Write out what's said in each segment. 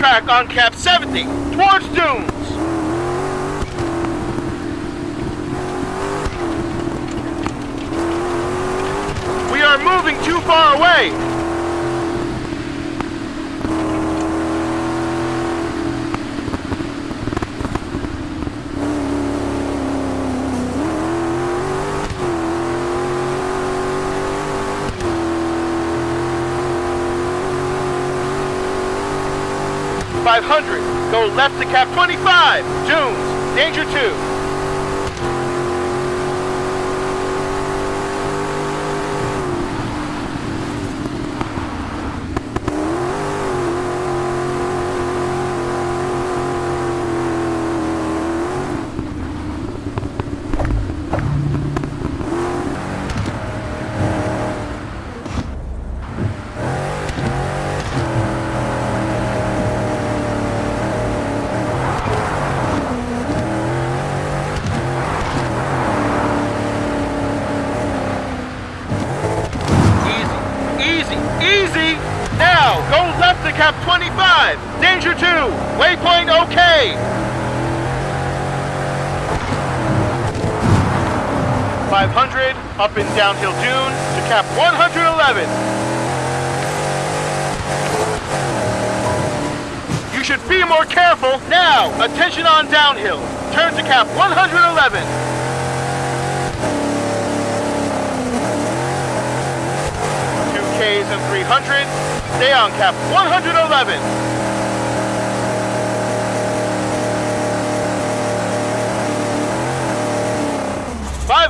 track on cap 70, towards dunes. We are moving too far away. 500. Go left to cap 25. Dunes. Danger 2. Downhill dune to cap one hundred eleven. You should be more careful. Now, attention on downhill. Turn to cap one hundred eleven. Two Ks and 300. Stay on cap 111.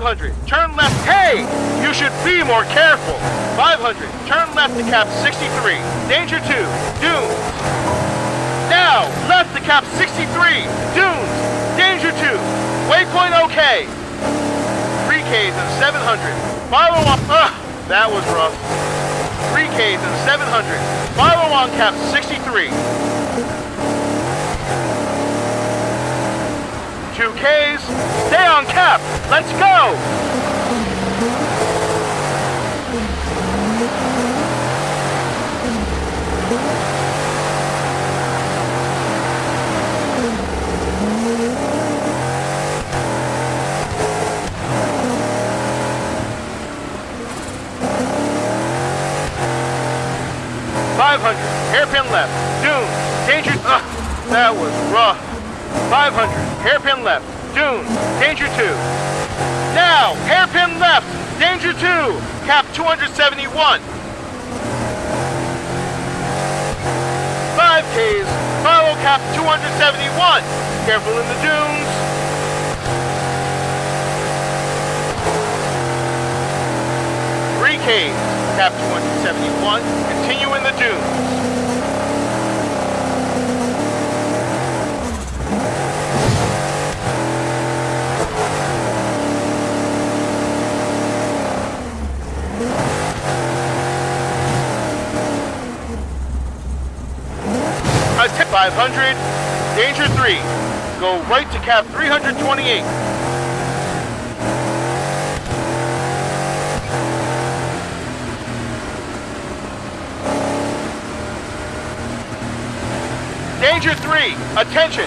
Five hundred. Turn left. Hey! You should be more careful. Five hundred. Turn left to cap 63. Danger two. Dunes. Now, left to cap 63. Dunes. Danger two. Waypoint okay. Three Ks and 700. Follow up. Ugh, that was rough. 3Ks and 700. Follow on cap 63. 2Ks. Stay on cap. Let's go. Five hundred. Hairpin left. Dune. Danger. Ugh, that was rough. Five hundred. Hairpin left. Dune. Danger two. Now, hairpin left. Danger two. Cap 271. Five Ks. Follow cap 271. Careful in the dunes. Three Ks. Cap 271. Continue in the dunes. 500. Danger 3. Go right to cap 328. Danger 3. Attention.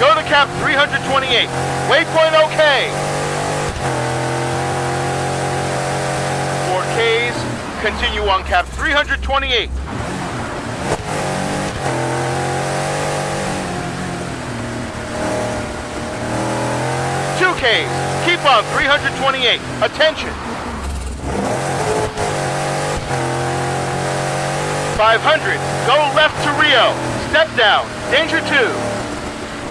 Go to cap 328. Waypoint okay. 4Ks. Continue on cap 328. Two Ks. Keep on 328. Attention. 500. Go left to Rio. Step down. Danger 2.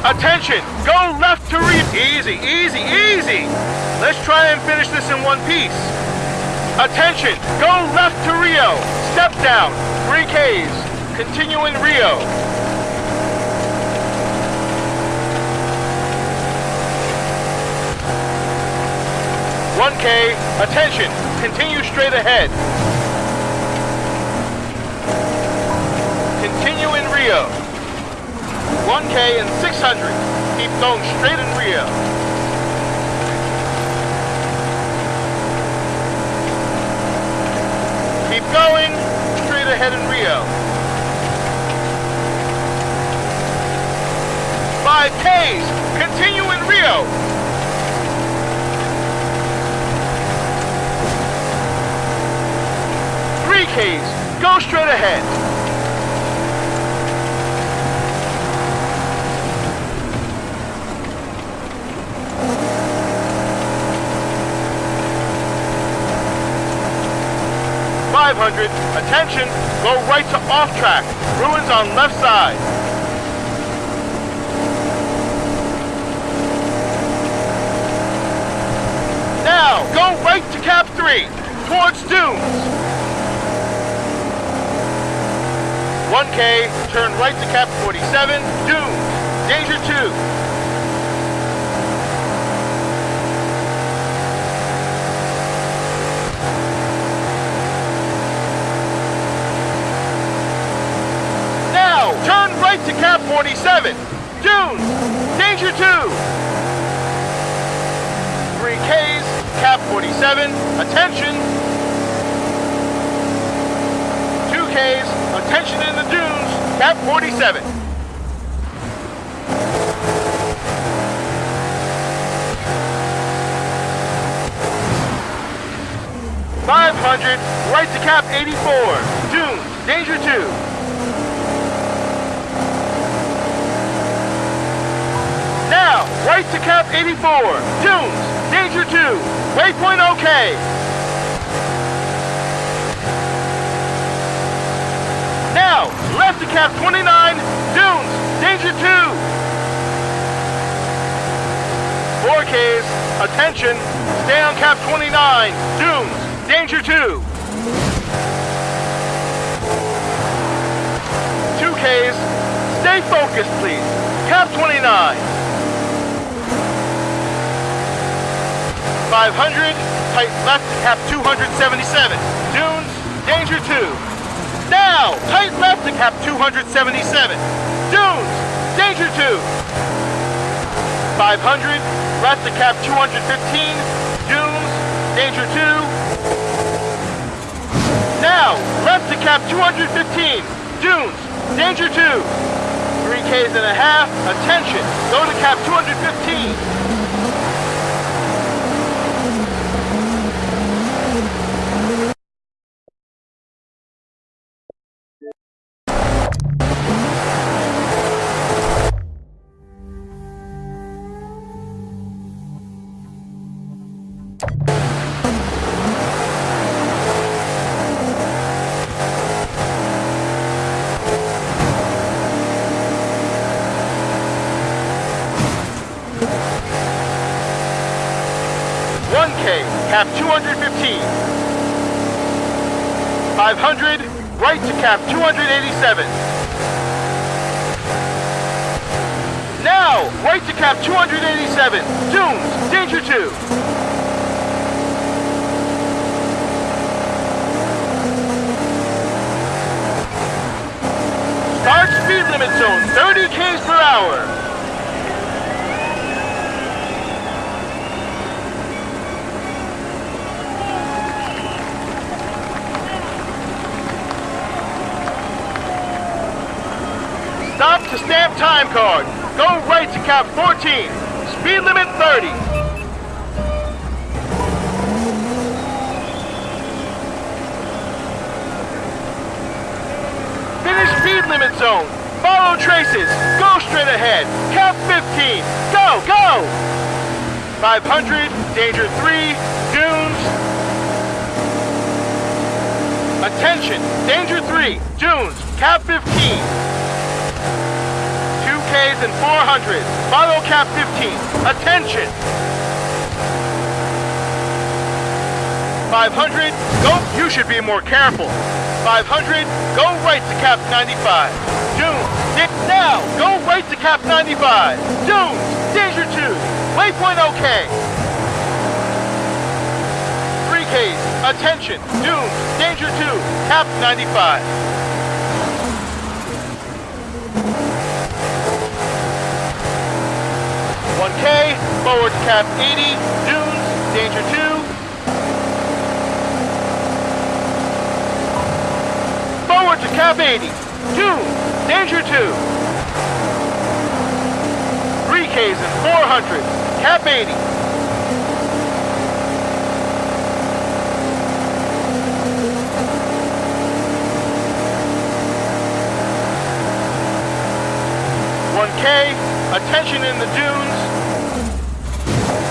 Attention. Go left to Rio. Easy, easy, easy. Let's try and finish this in one piece. Attention. Go left to Rio. Step down. 3 Ks. Continue in Rio. One K, attention, continue straight ahead. Continue in Rio. 1K and 600. Keep going straight in Rio. Keep going straight ahead in Rio. 5Ks. Continue in Rio. Ks. Go straight ahead. Five hundred. Attention. Go right to off track. Ruins on left side. Now, go right to cap three, towards dunes. 1K, turn right to cap 47, dunes, danger 2. Now, turn right to cap 47, dunes, danger 2. 3Ks, cap 47, attention. 2Ks, attention in the dunes, cap 47. Five hundred, right to cap 84, dunes, danger 2. Now, right to cap 84, dunes, danger 2, waypoint okay. Now, left to cap 29, dunes, danger 2. 4Ks, attention, stay on cap 29, dunes, danger 2. 2Ks, stay focused please, cap 29. 500, tight left cap 277. Dunes, danger 2. Now, tight left to cap 277. Dunes, danger 2. 500, left to cap 215. Dunes, danger 2. Now, left to cap 215. Dunes, danger 2. 3 Ks and a half, attention, go to cap 215. 500, right to cap 287. Now, right to cap 287. Dunes, danger 2. Start speed limit zone, 30 k's per hour. Stop to stamp time card. Go right to cap 14. Speed limit 30. Finish speed limit zone. Follow traces. Go straight ahead. Cap 15. Go, go! 500, danger 3, dunes. Attention, danger 3, dunes, cap 15. 2Ks and 400. Follow cap 15. Attention. 500. Go. You should be more careful. 500. Go right to cap 95. Dune. Dick now. Go right to cap 95. Dune. Danger 2. Waypoint okay. 3Ks. Attention. Dune. Danger 2. Cap 95. One K, forward to cap 80, dunes, danger 2. Forward to cap 80, dunes, danger 2. 3Ks and 400. Cap 80. One K, attention in the dunes.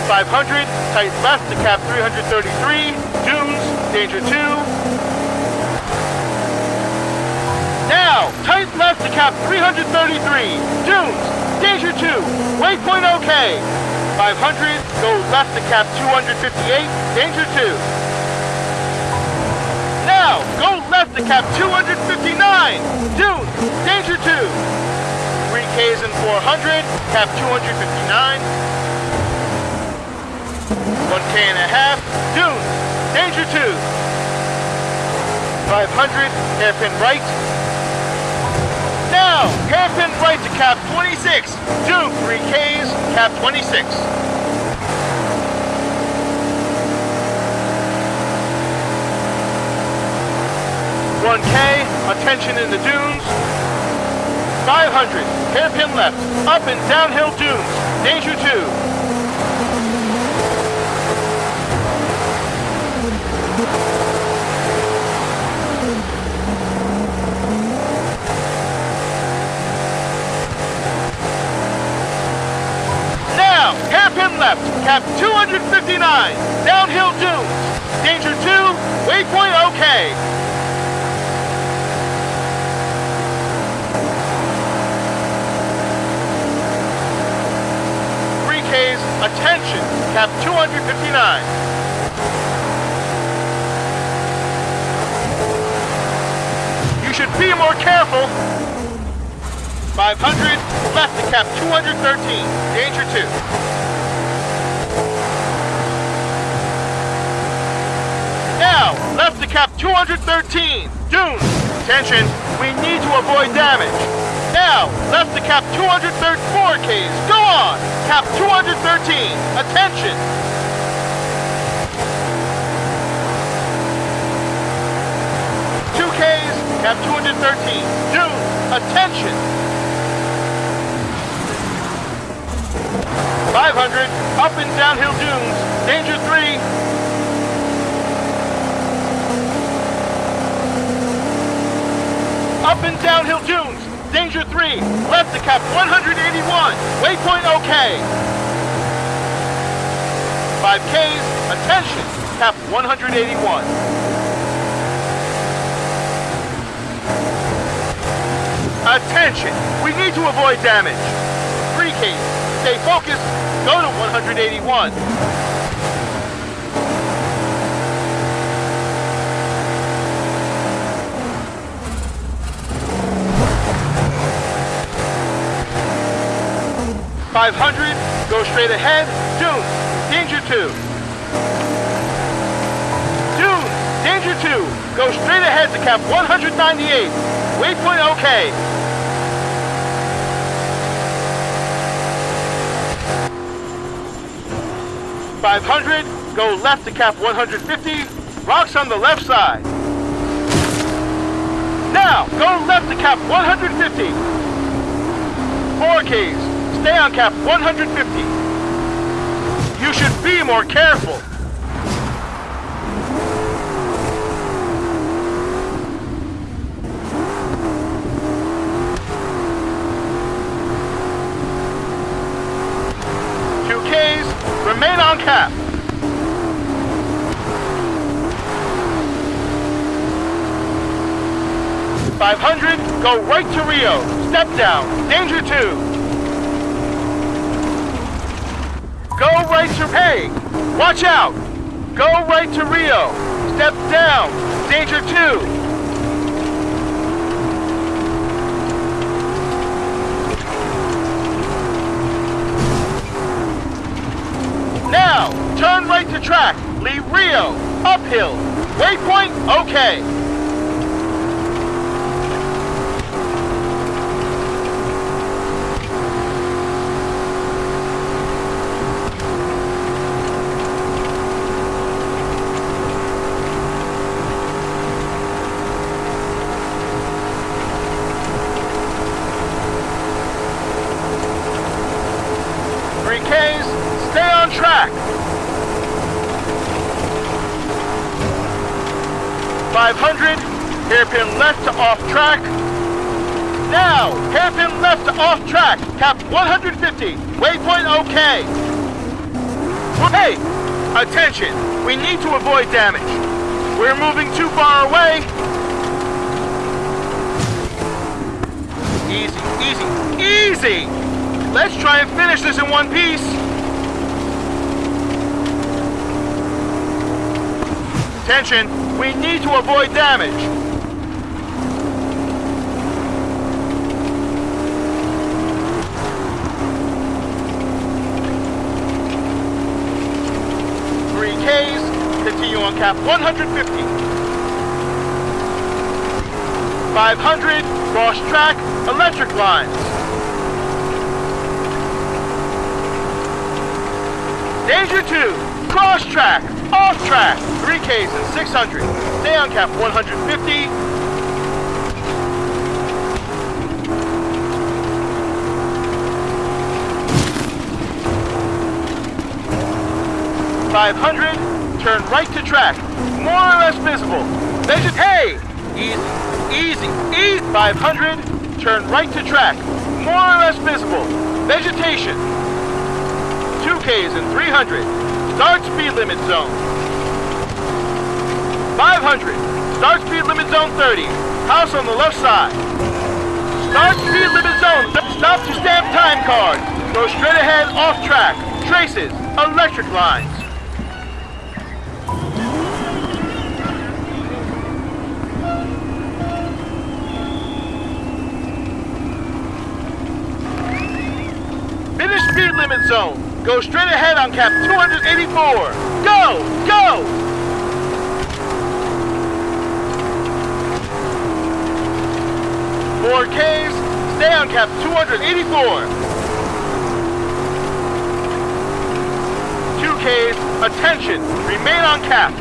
500, tight left to cap 333, dunes, danger 2. Now, tight left to cap 333, dunes, danger 2, waypoint okay. 500, go left to cap 258, danger 2. Now, go left to cap 259, dunes, danger 2. 3Ks and 400, cap 259. 1K and a half, dunes, danger 2. 500, hairpin right. Now, hairpin right to cap 26, dune 3Ks, cap 26. One K, attention in the dunes. 500, hairpin left, up and downhill dunes, danger 2. Now, hairpin left, cap 259, downhill dunes, danger 2, waypoint okay. Three Ks, attention, cap 259. should be more careful. 500, left to cap 213, danger 2. Now, left to cap 213, dunes. Attention, we need to avoid damage. Now, left to cap 234 Ks, go on. Cap 213, attention. Two Ks, Cap 213, Dune, attention! 500, up and downhill dunes, danger 3. Up and downhill dunes, danger 3, left to cap 181, waypoint okay. 5Ks, attention, cap 181. Attention! We need to avoid damage. Three Ks. Stay focused. Go to 181. Five hundred, go straight ahead, Dune, danger two. Dune, danger two, go straight ahead to cap 198. Waypoint okay. 500, go left to cap 150, rocks on the left side. Now, go left to cap 150. 4Ks, stay on cap 150. You should be more careful. Remain on cap. Five hundred, go right to Rio. Step down, danger two. Go right to Hey, watch out. Go right to Rio. Step down, danger two. Now, turn right to track. Leave Rio. Uphill. Waypoint, okay. Off track, cap 150, waypoint okay. Hey, attention, we need to avoid damage. We're moving too far away. Easy, easy, easy! Let's try and finish this in one piece. Attention, we need to avoid damage. continue on cap 150. 500, cross track, electric lines. Danger 2, cross track, off track, 3Ks and 600. Stay on cap 150. Five hundred, turn right to track, more or less visible. Measure, hey! Easy, easy, easy. 500, turn right to track, more or less visible. Vegetation. 2Ks and 300, start speed limit zone. 500, start speed limit zone 30, house on the left side. Start speed limit zone, stop to stamp time card. Go straight ahead off track, traces, electric lines. Zone. Go straight ahead on cap 284. Go! Go! Four Ks, stay on cap 284. Two Ks, attention, remain on cap.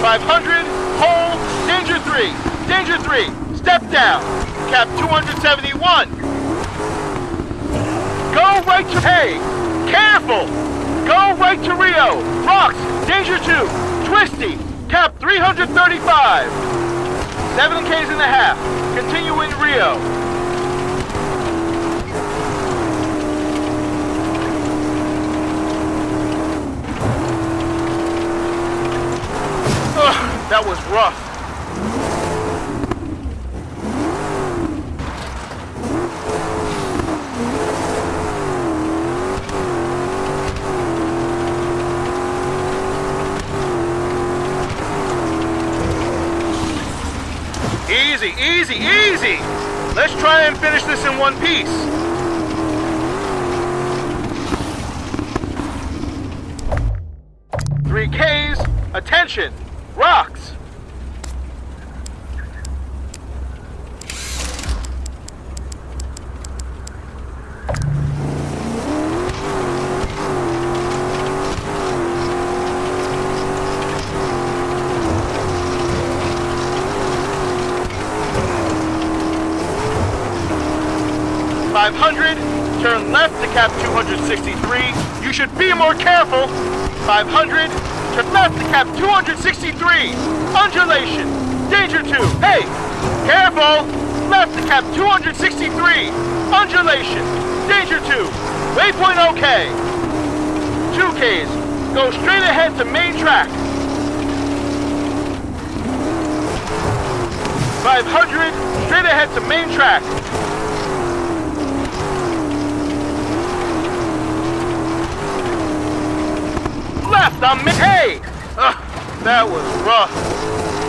500, hold, danger three, danger three, step down, cap 271. Go right to Hay. Careful. Go right to Rio. Rocks. Danger 2. Twisty. Cap 335. 7 Ks and a half. Continue in Rio. Ugh, that was rough. Easy, easy! Let's try and finish this in one piece. Three Ks, attention, rocks! 500, turn left to cap 263. You should be more careful. 500, turn left to cap 263. Undulation, danger 2. Hey, careful. Left to cap 263. Undulation, danger 2. Waypoint okay. 2Ks, go straight ahead to main track. 500, straight ahead to main track. Left on main... Hey! That was rough.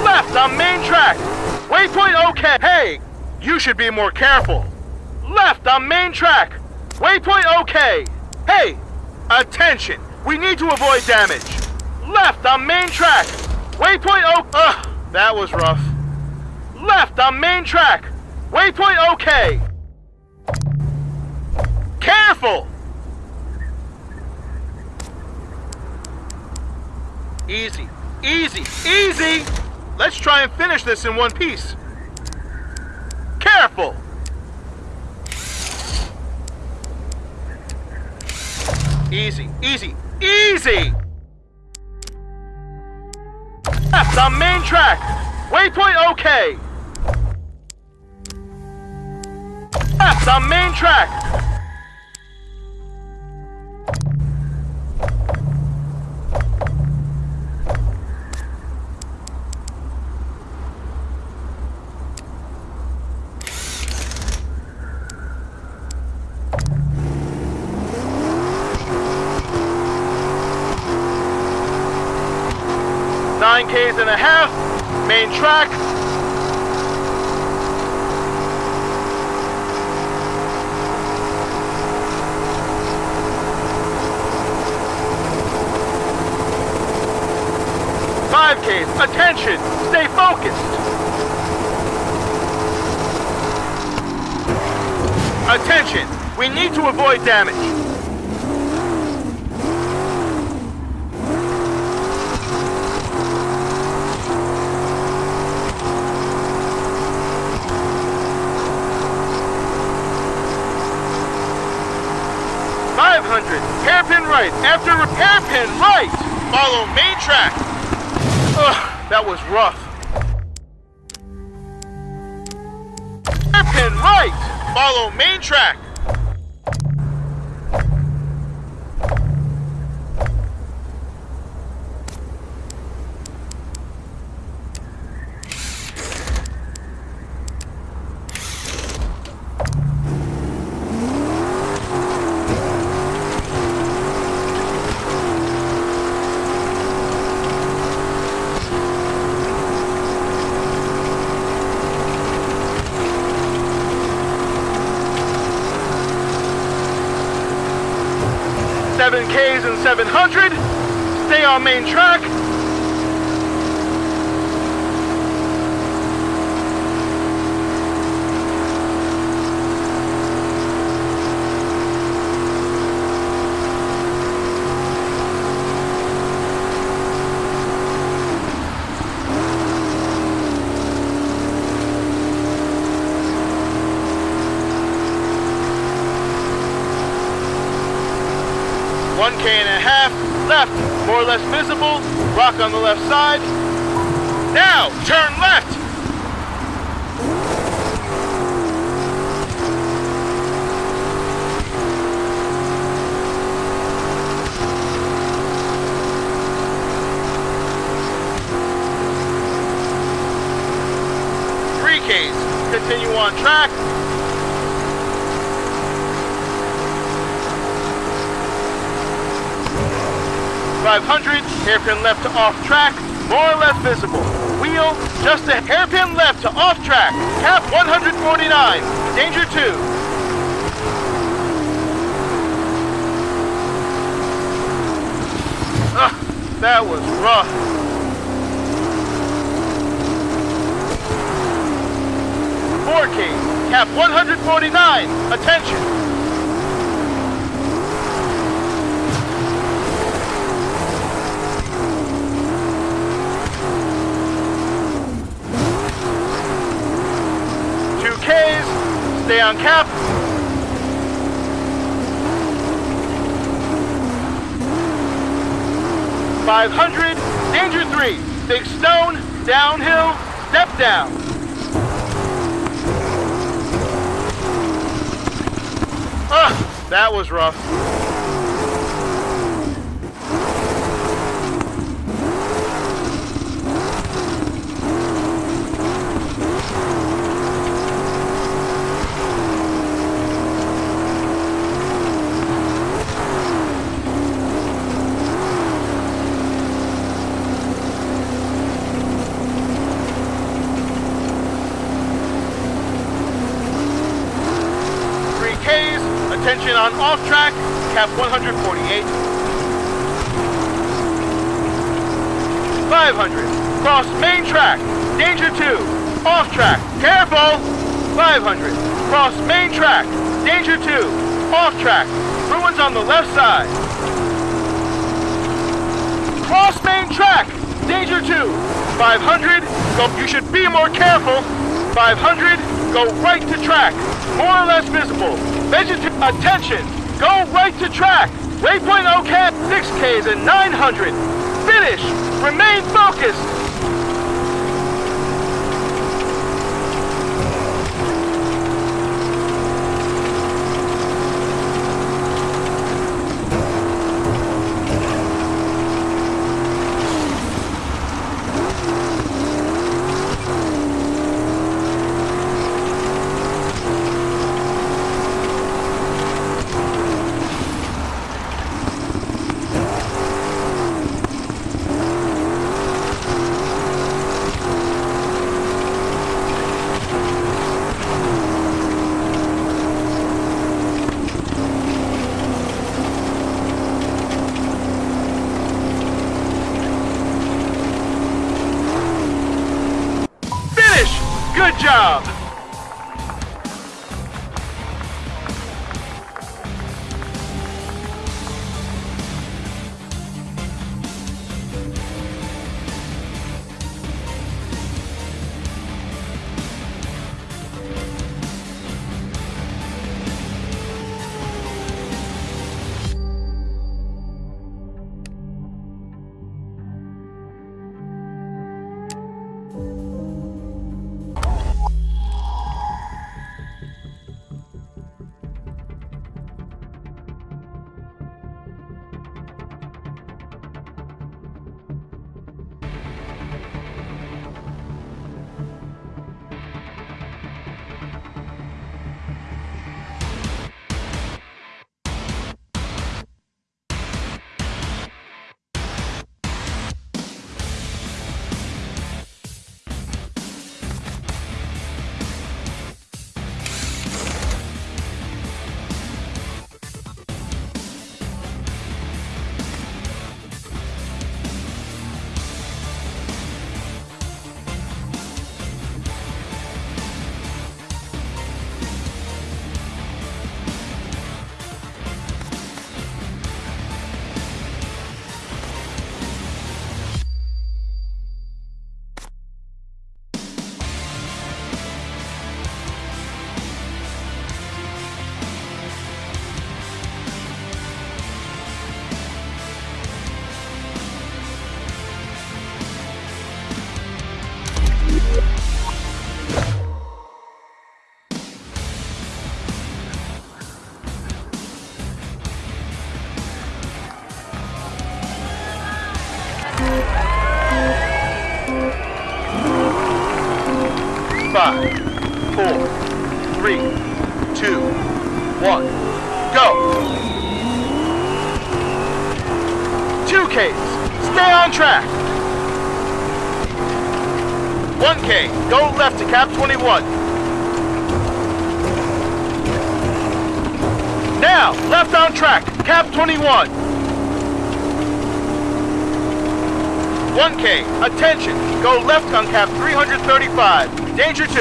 Left on main track. Waypoint okay. Hey, you should be more careful. Left on main track. Waypoint okay. Hey, attention. We need to avoid damage. Left on main track. Waypoint okay. Ugh, that was rough. Left on main track. Waypoint okay. Careful! Easy, easy, easy! Let's try and finish this in one piece. Careful! Easy, easy, easy! Left on main track. Waypoint okay. Left on main track. Five attention, stay focused. Attention, we need to avoid damage. Five hundred, hairpin right, after hairpin right. Follow main track. That was rough. Hairpin right, follow main track. Seven Ks and 700. Stay on main track. One K and a half left, more or less visible. Rock on the left side. Now, turn left. Three Ks. Continue on track. Five hundred, hairpin left to off track, more or less visible. Wheel just a hairpin left to off track. Cap 149, danger two. Ugh, that was rough. Four Ks, cap 149, attention. Two Ks, stay on cap. Five hundred, danger three, big stone, downhill, step down. Ugh, that was rough. Three Ks, attention on off track, cap 148. 500, cross main track, danger two, off track, careful. 500, cross main track, danger two, off track, ruins on the left side. Cross main track, danger two. 500, go, you should be more careful. 500, go right to track, more or less visible. Veget attention, go right to track. Waypoint okay, 6Ks and 900. Finish. Remain focused. Cap 21. Now, left on track, cap 21. 1K, attention, go left on cap 335, danger 2.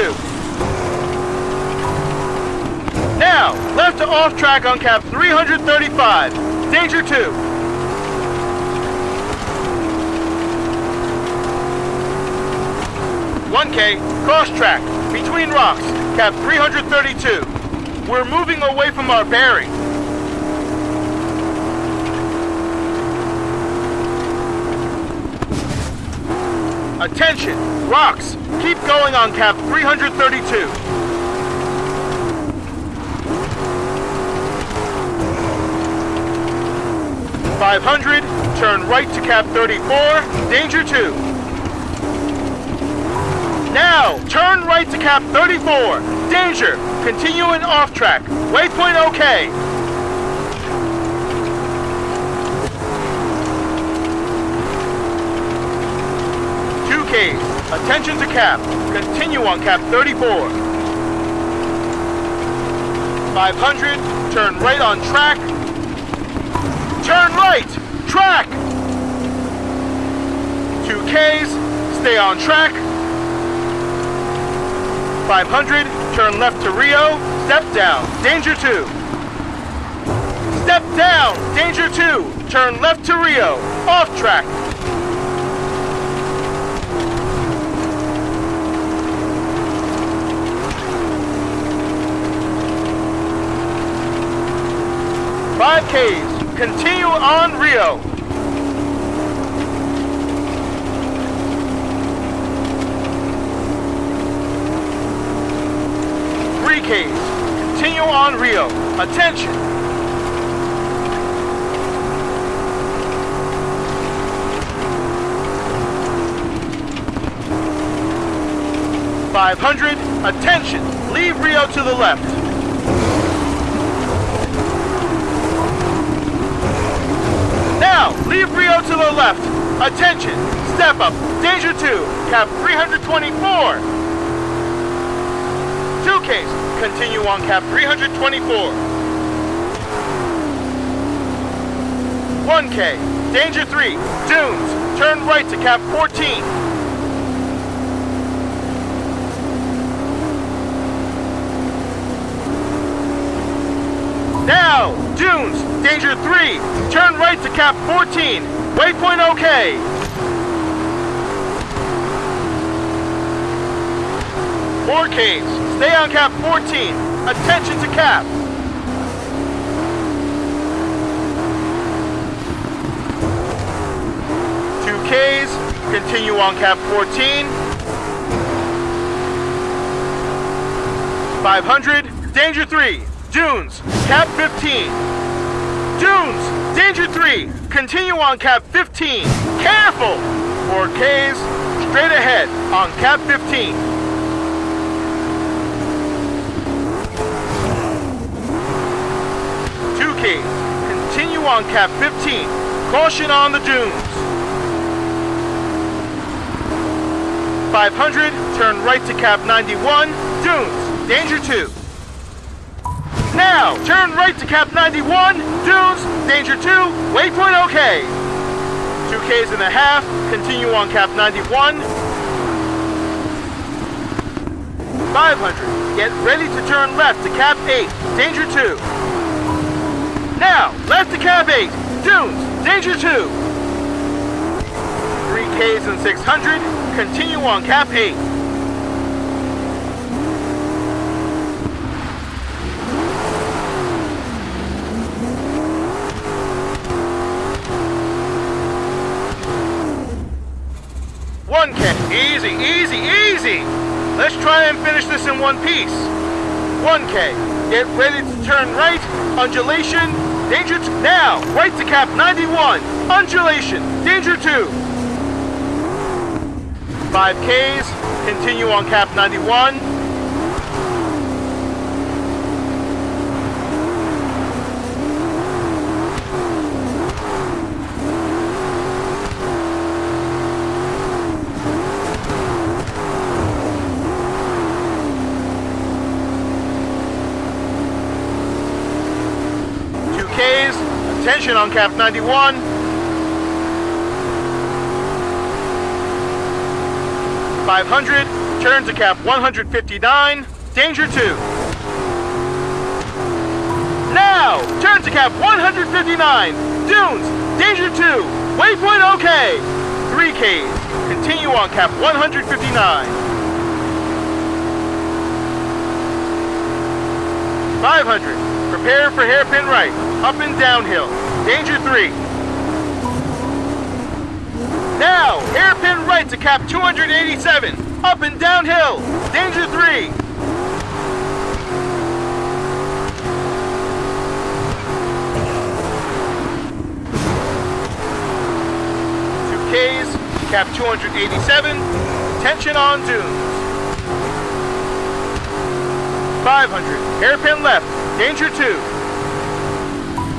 Now, left to off track on cap 335, danger 2. One K, cross track, between rocks, cap 332. We're moving away from our bearing. Attention! Rocks! Keep going on cap 332. Five hundred, turn right to cap 34, danger two. Now, turn right to cap 34, danger, continuing off track, waypoint okay. Two Ks. Attention to cap. Continue on cap 34. 500. Turn right on track. Turn right. Track. Two Ks. Stay on track. 500. Turn left to Rio. Step down. Danger 2. Step down. Danger 2. Turn left to Rio. Off track. Five Ks. continue on Rio. Ks, continue on Rio. Attention, 500. Attention! Leave Rio to the left. Now, leave Rio to the left. Attention! Step up. Danger 2. Cap 324. 2Ks. Continue on cap 324. 1K. Danger 3. Dunes. Turn right to cap 14. Now, dunes, danger 3, turn right to cap 14, waypoint okay. Four Ks, stay on cap 14, attention to cap. Two Ks, continue on cap 14. 500, danger 3, Dunes, cap 15. Dunes, danger 3. Continue on cap 15. Careful! 4Ks, straight ahead on cap 15. Continue on cap 15. Caution on the dunes. 500, turn right to cap 91. Dunes, danger 2. Now, turn right to cap 91, dunes, danger 2, waypoint okay. 2 Ks and a half, continue on cap 91. 500, get ready to turn left to cap 8, danger 2. Now, left to cap 8, dunes, danger 2. 3 Ks and 600, continue on cap 8. One K. Easy, easy, easy. Let's try and finish this in one piece. 1K. Get ready to turn right. Undulation. Danger now. Right to cap 91. Undulation. Danger 2. 5Ks. Continue on cap 91. 2Ks. On cap 91. Five hundred, turn to cap 159, danger two. Now, turn to cap 159, dunes, danger two, waypoint okay. Three Ks, continue on cap 159. 500, Prepare for hairpin right. Up and downhill. Danger 3. Now, hairpin right to cap 287. Up and downhill. Danger 3. Two Ks, cap 287. Tension on dunes. 500. Hairpin left. Danger 2.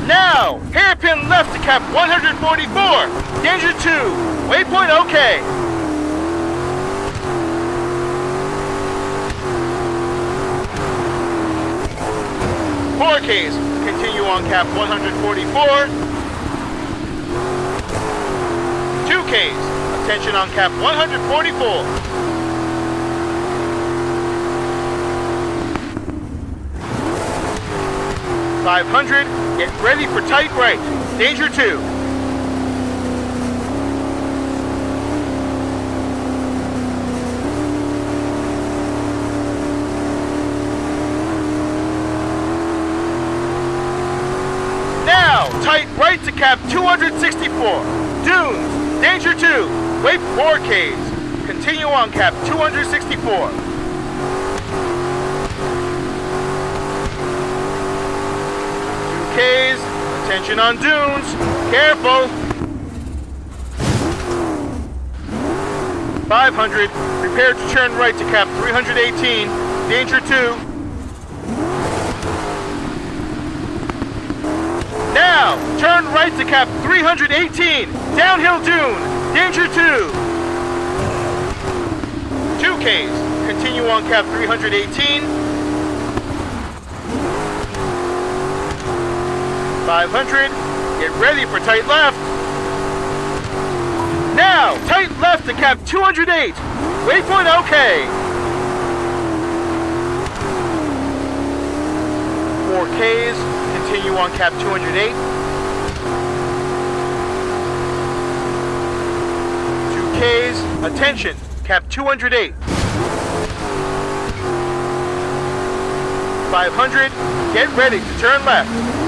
Now, hairpin left to cap 144. Danger 2. Waypoint okay. Four Ks. Continue on cap 144. Two Ks. Attention on cap 144. 500, get ready for tight right. Danger 2. Now, tight right to cap 264. Dunes, danger 2, wait 4 Ks. Continue on cap 264. Ks, attention on dunes, careful. 500, prepare to turn right to cap 318, danger 2. Now, turn right to cap 318, downhill dune, danger 2. 2Ks, continue on cap 318. 500, get ready for tight left. Now, tight left to cap 208, waypoint okay. 4Ks, continue on cap 208. 2Ks, attention, cap 208. 500, get ready to turn left.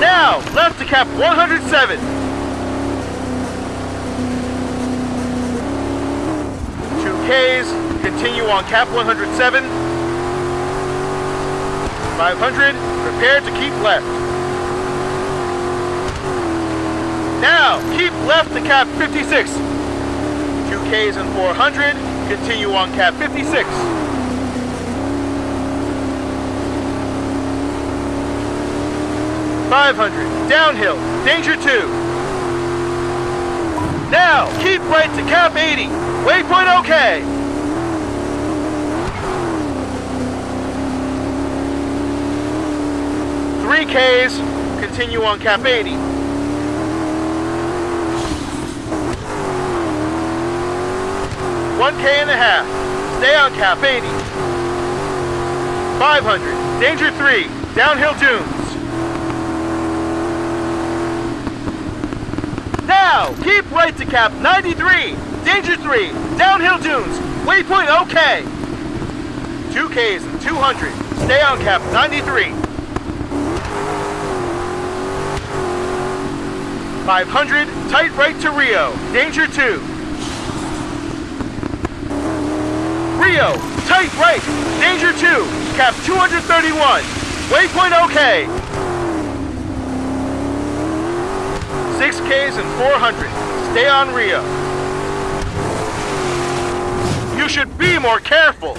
Now, left to cap 107. Two Ks, continue on cap 107. 500, prepare to keep left. Now, keep left to cap 56. Two Ks and 400, continue on cap 56. 500, downhill, danger 2. Now, keep right to cap 80, waypoint okay. Three Ks, continue on cap 80. One K and a half, stay on cap 80. 500, danger 3, downhill dunes. Now, keep right to cap 93, danger 3, downhill dunes, waypoint okay. 2Ks and 200, stay on cap 93. 500, tight right to Rio, danger 2. Rio, tight right, danger 2, cap 231, waypoint okay. 6Ks and 400. Stay on Rio. You should be more careful.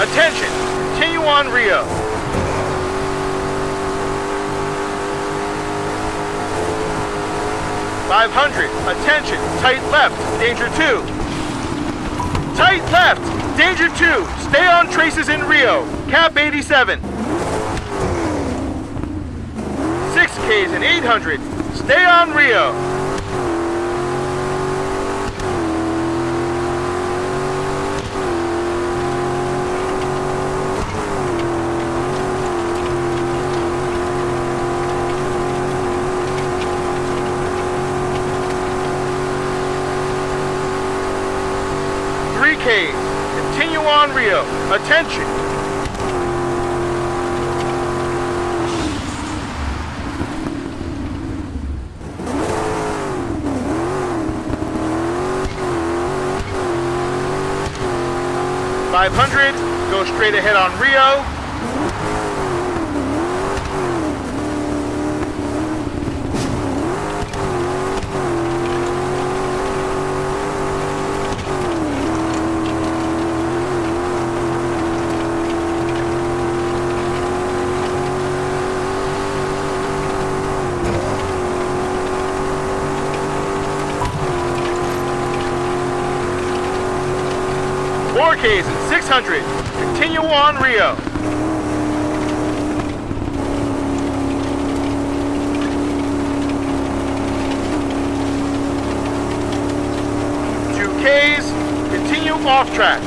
Attention, continue on Rio. 500, attention, tight left, danger 2. Tight left, danger 2, stay on traces in Rio, cap 87. 6Ks and 800, stay on Rio. Three Ks, continue on Rio, attention. Five hundred, go straight ahead on Rio. 100. Continue on Rio. Two Ks, continue off track.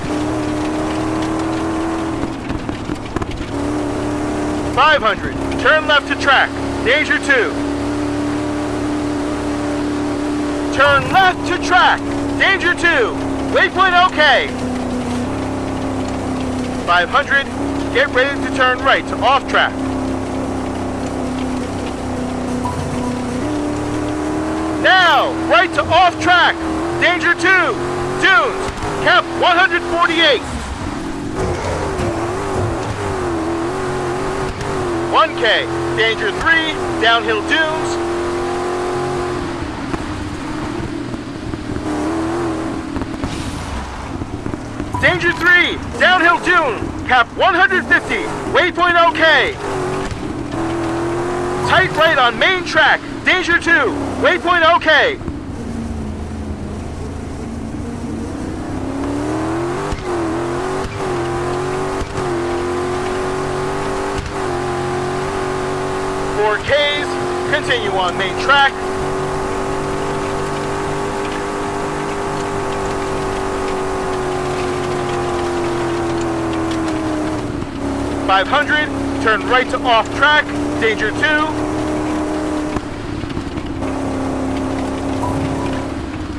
Five hundred, turn left to track, danger two. Turn left to track, danger two, waypoint okay, 500, get ready to turn right to off track. Now, right to off track, danger 2, dunes, cap 148. 1K, danger 3, downhill dunes. Danger 3, downhill dune, cap 150, waypoint okay. Tight right on main track, danger 2, waypoint okay. 500, turn right to off track, danger 2.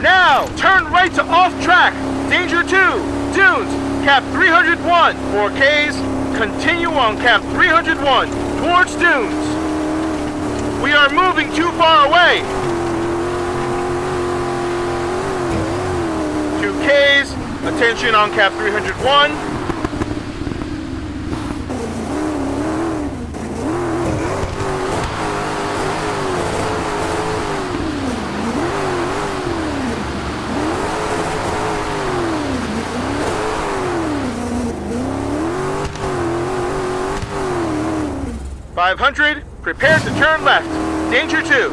Now, turn right to off track, danger 2, dunes, cap 301, 4Ks, continue on cap 301, towards dunes. We are moving too far away. 2Ks, attention on cap 301. Five hundred, prepare to turn left. Danger two.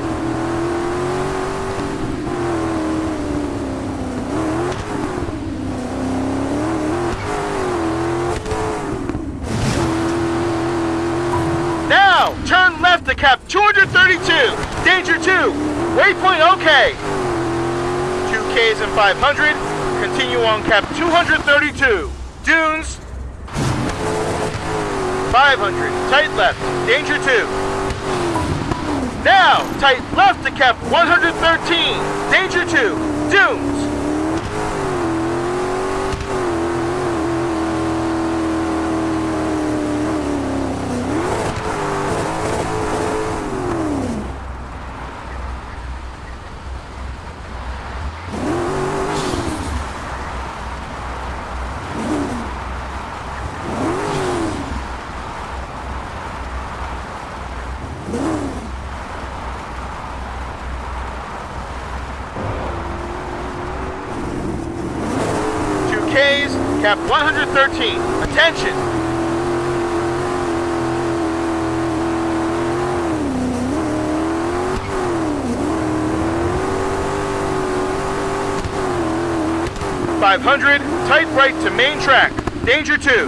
Now, turn left to cap 232. Danger 2. Waypoint okay. 2Ks and 500. Continue on cap 232. Dunes. 500. Tight left. Danger 2. Now, tight left to cap 113. Danger 2. Dunes. Two Ks, cap 113. Attention! Five hundred, tight right to main track. Danger two.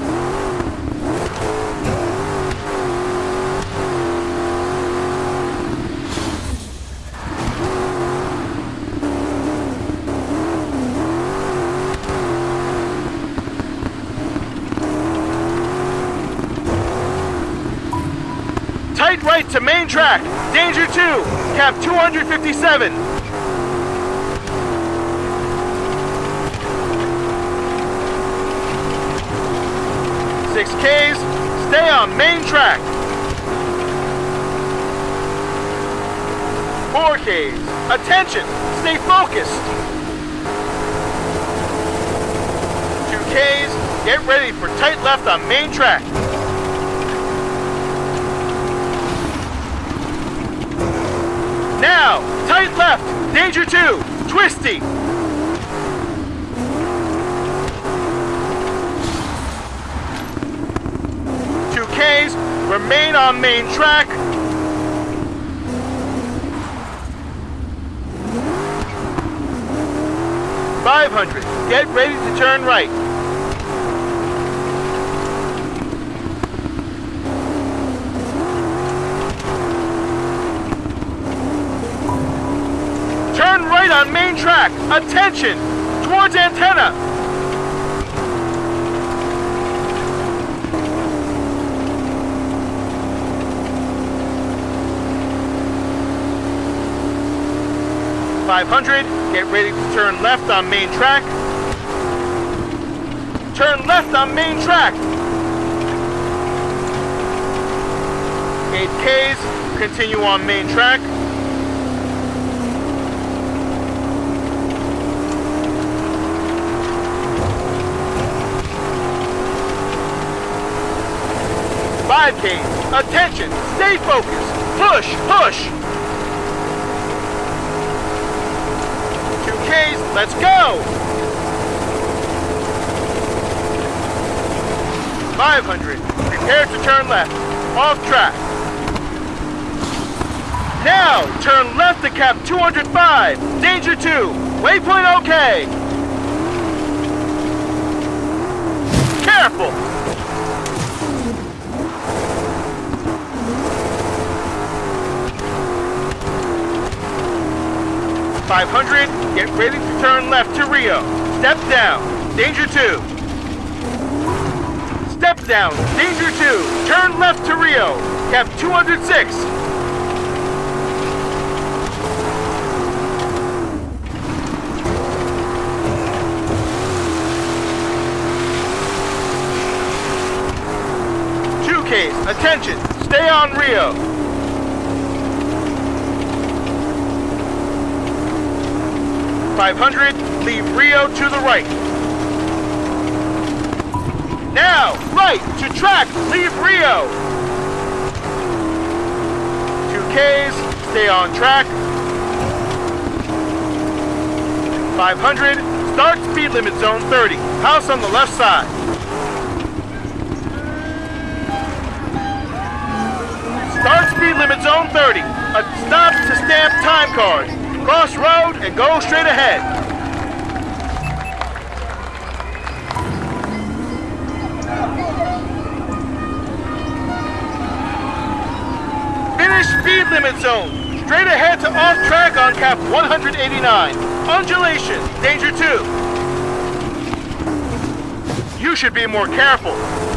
Tight right to main track. Danger 2. Cap 257. Six Ks. Stay on main track. Four Ks. Attention. Stay focused. Two Ks. Get ready for tight left on main track. Now, tight left, danger two, twisty. Two Ks, remain on main track. Five hundred, get ready to turn right. Turn right on main track. Attention! towards antenna. Five hundred. Get ready to turn left on main track. Turn left on main track. 8Ks, continue on main track. Ks, attention, stay focused, push, push. Two Ks, let's go. 500, prepare to turn left, off track. Now, turn left to cap 205. Danger 2. Waypoint okay. Careful. Five hundred. Get ready to turn left to Rio. Step down. Danger two. Step down. Danger two. Turn left to Rio. Cap 206. case. Attention, stay on Rio. Five hundred, leave Rio to the right. Now, right to track, leave Rio. Two Ks, stay on track. 500, start speed limit zone 30, house on the left side. Start speed limit zone 30. A stop to stamp time card. Cross road and go straight ahead. Finish speed limit zone. Straight ahead to off track on cap 189. Undulation, danger 2. You should be more careful.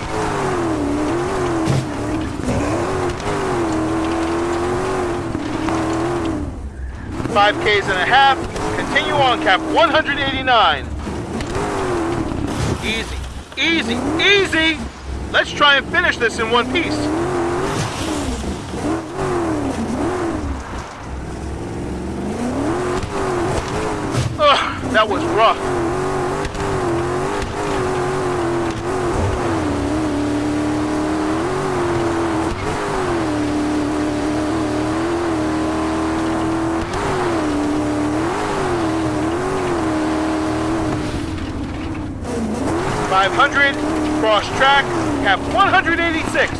5 Ks and a half. Continue on cap 189. Easy, easy, easy! Let's try and finish this in one piece. Ugh, that was rough. 500, cross track, cap 186.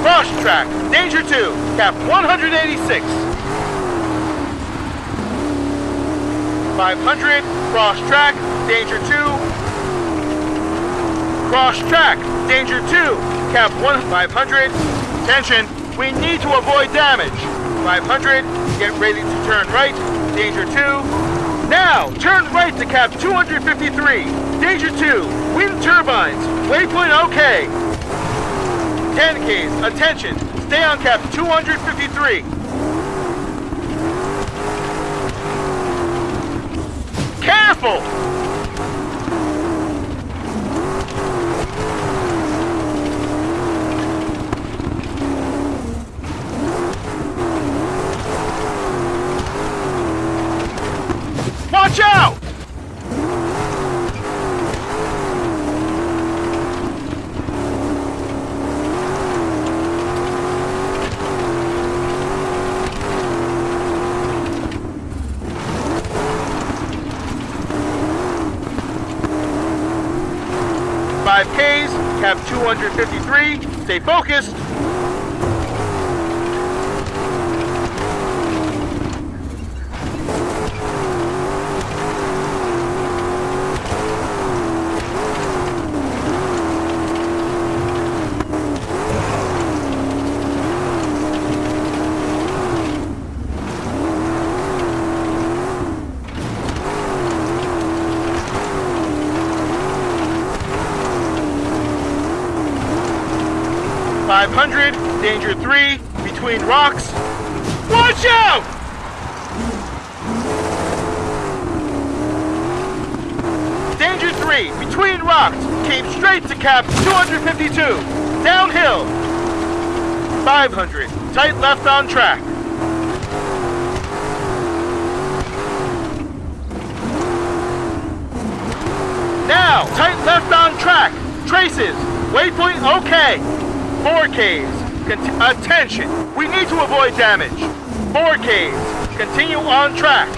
Cross track, danger 2, cap 186. 500, cross track, danger 2. Cross track, danger 2, cap 1, 500. Attention, we need to avoid damage. 500, get ready to turn right, danger 2. Now, turn right to cap 253. Danger 2, wind turbines. Waypoint okay. 10 Ks, attention. Stay on cap 253. Careful! Watch out! Five Ks, cap 253, stay focused. 452, downhill. 500, tight left on track. Now, tight left on track. Traces, waypoint okay. Four Ks, attention, we need to avoid damage. Four Ks, continue on track.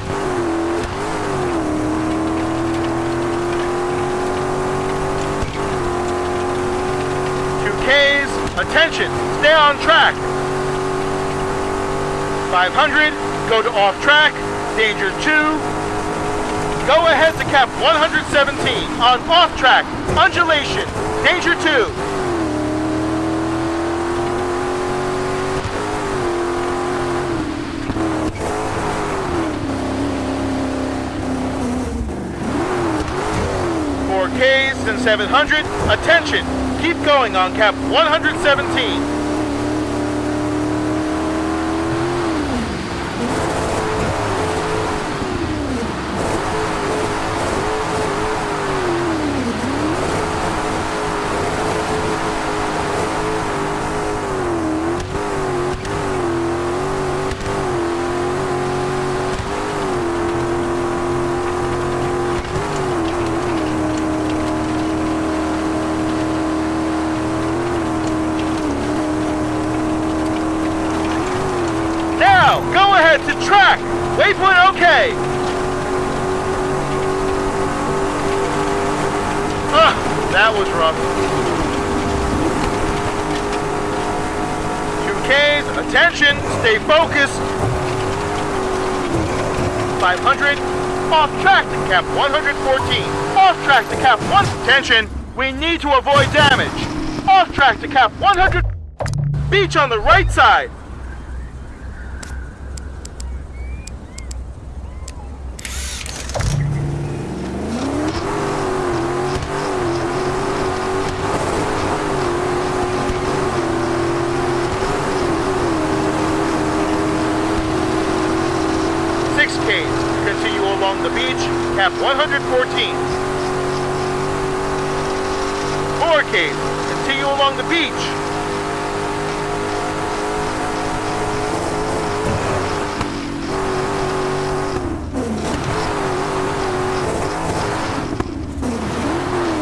Ks, attention, stay on track. 500, go to off track, danger 2. Go ahead to cap 117 on off track, undulation, danger 2. Four Ks and 700, attention, Keep going on cap 117. Now, go ahead to track. Waypoint okay. Ugh, that was rough. 2Ks, attention, stay focused. 500, off track to cap 114. Off track to cap 1. Attention, we need to avoid damage. Off track to cap 100. Beach on the right side. Six Ks, continue along the beach, cap 114. Four Ks, continue along the beach.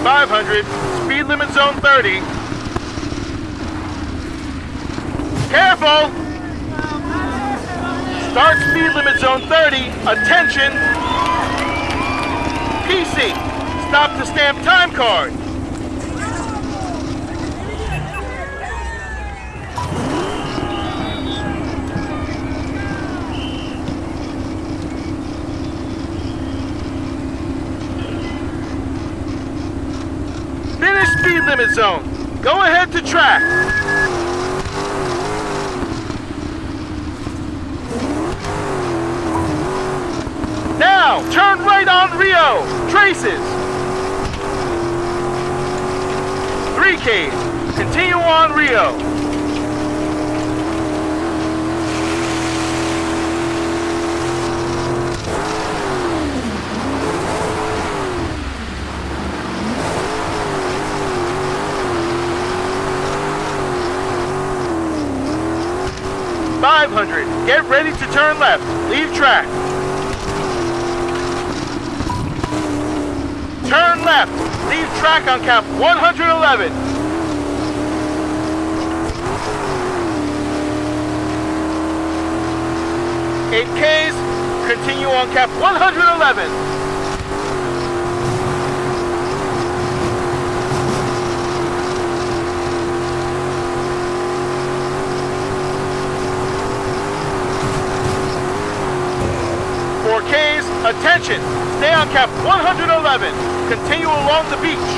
Five hundred, speed limit zone thirty. Careful! Start speed limit zone 30. Attention! Stop to stamp time card. Finish speed limit zone. Go ahead to track. Now, turn right on Rio. Traces. 3Ks. Continue on Rio. Five hundred. Get ready to turn left. Leave track. Track on cap 111. Eight Ks. Continue on cap 111. Four Ks. Attention. Stay on cap 111. Continue along the beach.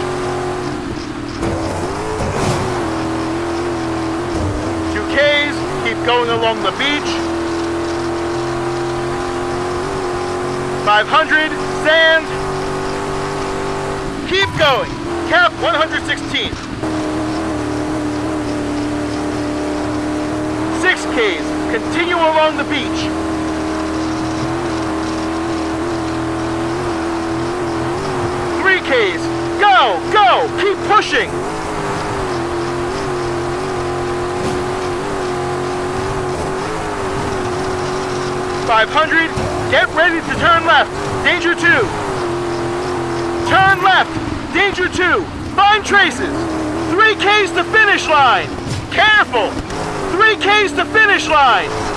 Two Ks. Keep going along the beach. 500. Sand. Keep going. Cap 116. 6Ks, continue along the beach. Three Go, go, keep pushing. Five hundred, get ready to turn left. Danger two. Turn left. Danger two. Find traces. Three Ks to finish line. Careful. Three Ks to finish line.